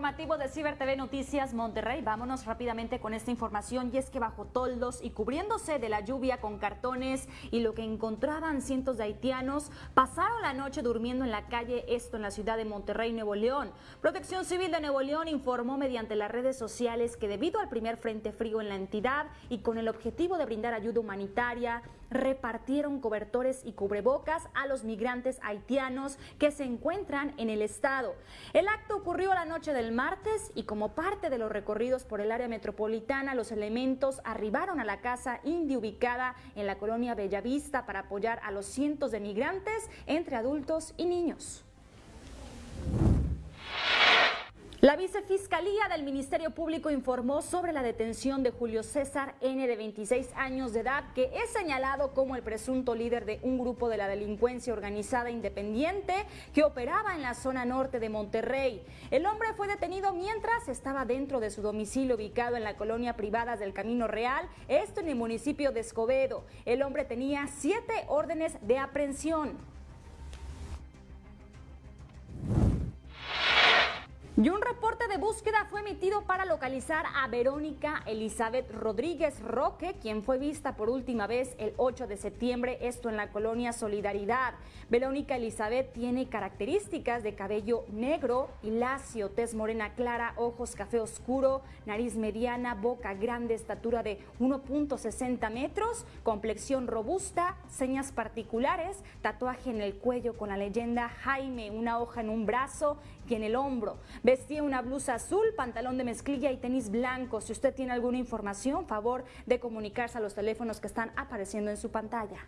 informativo de Ciber TV Noticias Monterrey. Vámonos rápidamente con esta información y es que bajo toldos y cubriéndose de la lluvia con cartones y lo que encontraban cientos de haitianos, pasaron la noche durmiendo en la calle, esto en la ciudad de Monterrey, Nuevo León. Protección Civil de Nuevo León informó mediante las redes sociales que debido al primer frente frío en la entidad y con el objetivo de brindar ayuda humanitaria, repartieron cobertores y cubrebocas a los migrantes haitianos que se encuentran en el estado. El acto ocurrió la noche del martes y como parte de los recorridos por el área metropolitana, los elementos arribaron a la casa indie ubicada en la colonia Bellavista para apoyar a los cientos de migrantes entre adultos y niños. La vicefiscalía del Ministerio Público informó sobre la detención de Julio César N. de 26 años de edad, que es señalado como el presunto líder de un grupo de la delincuencia organizada independiente que operaba en la zona norte de Monterrey. El hombre fue detenido mientras estaba dentro de su domicilio ubicado en la colonia privada del Camino Real, esto en el municipio de Escobedo. El hombre tenía siete órdenes de aprehensión. Y un reporte de búsqueda fue emitido para localizar a Verónica Elizabeth Rodríguez Roque, quien fue vista por última vez el 8 de septiembre, esto en la colonia Solidaridad. Verónica Elizabeth tiene características de cabello negro y lacio, tez morena clara, ojos café oscuro, nariz mediana, boca grande, estatura de 1.60 metros, complexión robusta, señas particulares, tatuaje en el cuello con la leyenda Jaime, una hoja en un brazo y en el hombro. Vestía una blusa azul, pantalón de mezclilla y tenis blanco. Si usted tiene alguna información, favor de comunicarse a los teléfonos que están apareciendo en su pantalla.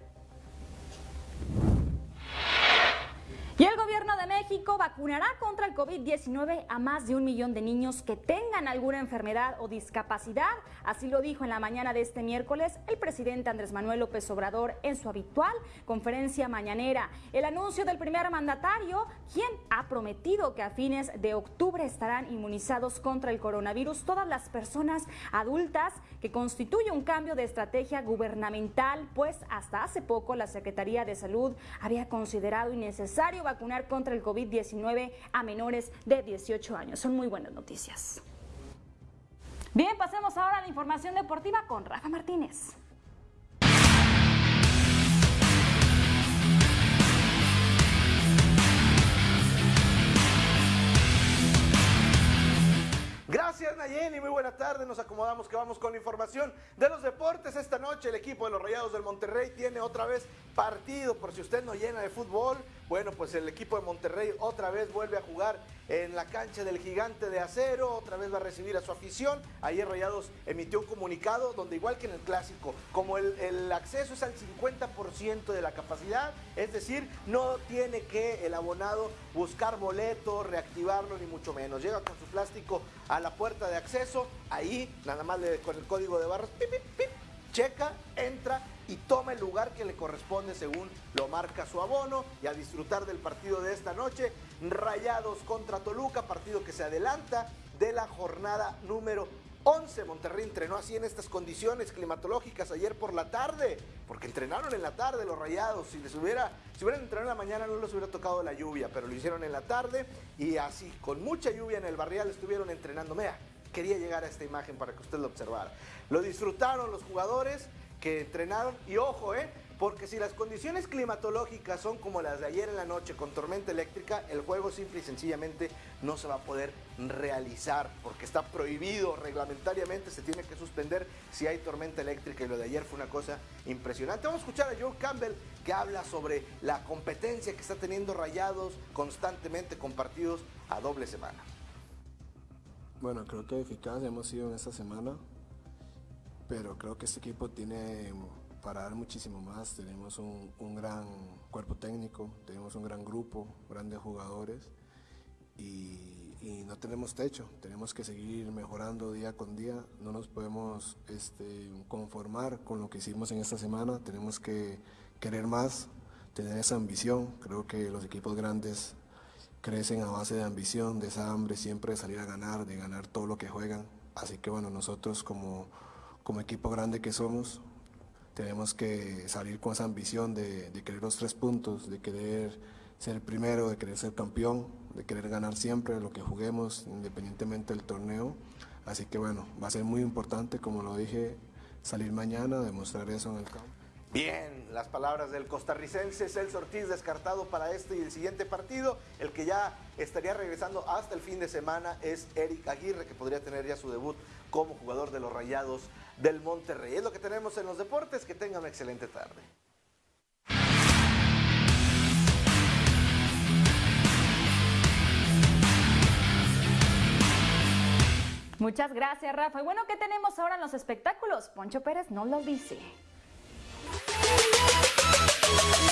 México vacunará contra el COVID-19 a más de un millón de niños que tengan alguna enfermedad o discapacidad. Así lo dijo en la mañana de este miércoles el presidente Andrés Manuel López Obrador en su habitual conferencia mañanera. El anuncio del primer mandatario, quien ha prometido que a fines de octubre estarán inmunizados contra el coronavirus todas las personas adultas, que constituye un cambio de estrategia gubernamental, pues hasta hace poco la Secretaría de Salud había considerado innecesario vacunar contra el COVID-19 a menores de 18 años. Son muy buenas noticias. Bien, pasemos ahora a la información deportiva con Rafa Martínez. Gracias Nayeni, muy buena tarde. Nos acomodamos que vamos con la información de los deportes. Esta noche el equipo de los Rayados del Monterrey tiene otra vez partido. Por si usted no llena de fútbol, bueno, pues el equipo de Monterrey otra vez vuelve a jugar en la cancha del gigante de acero, otra vez va a recibir a su afición. Ayer Rayados emitió un comunicado donde igual que en el clásico, como el, el acceso es al 50% de la capacidad, es decir, no tiene que el abonado buscar boleto, reactivarlo, ni mucho menos. Llega con su plástico a la puerta de acceso, ahí nada más con el código de barras, pip, checa, entra y toma el lugar que le corresponde según lo marca su abono y a disfrutar del partido de esta noche. Rayados contra Toluca, partido que se adelanta de la jornada número 11. Monterrey entrenó así en estas condiciones climatológicas ayer por la tarde, porque entrenaron en la tarde los rayados. Si les hubiera, si hubieran entrenado en la mañana no les hubiera tocado la lluvia, pero lo hicieron en la tarde y así, con mucha lluvia en el barrial, estuvieron entrenando. Mira, quería llegar a esta imagen para que usted lo observara. Lo disfrutaron los jugadores que entrenaron y ojo, eh, porque si las condiciones climatológicas son como las de ayer en la noche con tormenta eléctrica, el juego simple y sencillamente no se va a poder realizar porque está prohibido reglamentariamente, se tiene que suspender si hay tormenta eléctrica y lo de ayer fue una cosa impresionante. Vamos a escuchar a Joe Campbell que habla sobre la competencia que está teniendo Rayados constantemente con partidos a doble semana. Bueno, creo que eficaz hemos sido en esta semana, pero creo que este equipo tiene para dar muchísimo más. Tenemos un, un, gran cuerpo técnico, tenemos un gran grupo, grandes jugadores y, no tenemos techo. Tenemos que seguir mejorando día con día. No nos podemos este, conformar con lo que hicimos en esta semana. Tenemos que querer más, tener esa ambición. Creo que los equipos grandes crecen a base de ambición, de esa hambre siempre de salir a ganar, de ganar todo lo que juegan. Así que bueno, nosotros como, como equipo grande que somos, tenemos que salir con esa ambición de, querer los tres puntos, de querer ser primero, de querer ser campeón, de querer ganar siempre lo que juguemos, independientemente del torneo. Así que bueno, va a ser muy importante, como lo dije, salir mañana, demostrar eso en el campo. Bien, las palabras del costarricense Celso Ortiz descartado para este y el siguiente partido. El que ya estaría regresando hasta el fin de semana es Eric Aguirre, que podría tener ya su debut como jugador de los Rayados del Monterrey. Es lo que tenemos en los deportes. Que tengan una excelente tarde. Muchas gracias, Rafa. Y bueno, ¿qué tenemos ahora en los espectáculos? Poncho Pérez no lo dice. Thank you.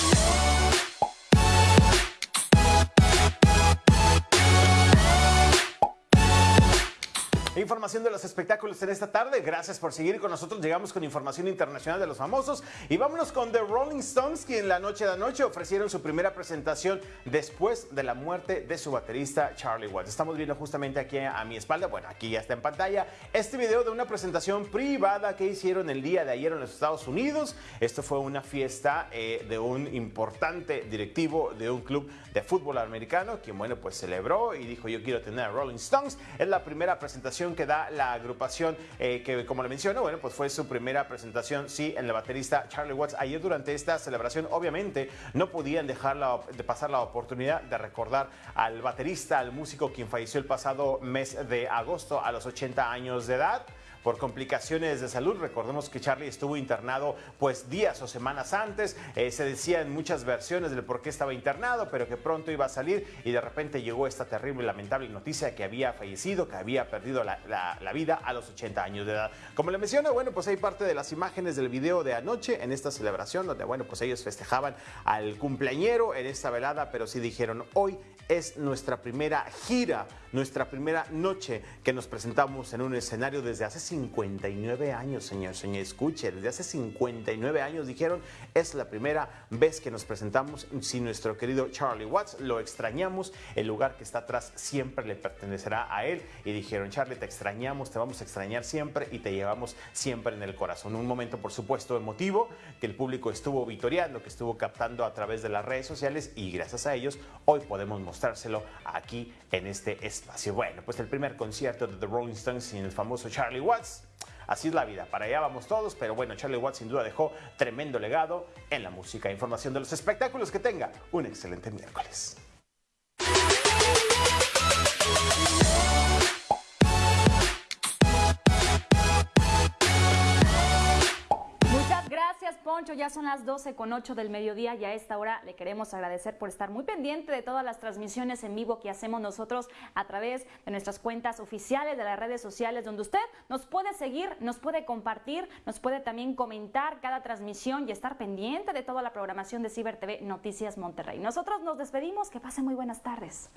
Información de los espectáculos en esta tarde. Gracias por seguir con nosotros. Llegamos con información internacional de los famosos. Y vámonos con The Rolling Stones, quien la noche de anoche ofrecieron su primera presentación después de la muerte de su baterista Charlie Watts. Estamos viendo justamente aquí a mi espalda, bueno, aquí ya está en pantalla, este video de una presentación privada que hicieron el día de ayer en los Estados Unidos. Esto fue una fiesta eh, de un importante directivo de un club de fútbol americano, quien, bueno, pues celebró y dijo: Yo quiero tener a Rolling Stones. Es la primera presentación que da la agrupación eh, que, como le menciono, bueno, pues fue su primera presentación, sí, en la baterista Charlie Watts. Ayer durante esta celebración, obviamente, no podían dejar de pasar la oportunidad de recordar al baterista, al músico quien falleció el pasado mes de agosto a los 80 años de edad por complicaciones de salud. Recordemos que Charlie estuvo internado pues días o semanas antes. Eh, se decía en muchas versiones del por qué estaba internado, pero que pronto iba a salir y de repente llegó esta terrible y lamentable noticia que había fallecido, que había perdido la, vida a los 80 años de edad. Como le menciono, bueno, pues hay parte de las imágenes del video de anoche en esta celebración donde, bueno, pues ellos festejaban al cumpleañero en esta velada, pero sí dijeron, hoy es nuestra primera gira, nuestra primera noche que nos presentamos en un escenario desde hace 59 años, señor, señor, escuche, desde hace 59 años dijeron, es la primera vez que nos presentamos sin nuestro querido Charlie Watts, lo extrañamos, el lugar que está atrás siempre le pertenecerá a él y dijeron, Charlie, te extrañamos, te vamos a extrañar siempre y te llevamos siempre en el corazón. Un momento, por supuesto, emotivo que el público estuvo vitoreando, que estuvo captando a través de las redes sociales y gracias a ellos hoy podemos mostrárselo aquí en este espacio. Bueno, pues el primer concierto de The Rolling Stones sin el famoso Charlie Así es la vida, para allá vamos todos, pero bueno, Charlie Watts sin duda dejó tremendo legado en la música. Información de los espectáculos que tenga. Un excelente miércoles. Ya son las 12 con 8 del mediodía y a esta hora le queremos agradecer por estar muy pendiente de todas las transmisiones en vivo que hacemos nosotros a través de nuestras cuentas oficiales de las redes sociales donde usted nos puede seguir, nos puede compartir, nos puede también comentar cada transmisión y estar pendiente de toda la programación de Ciber TV Noticias Monterrey. Nosotros nos despedimos, que pasen muy buenas tardes.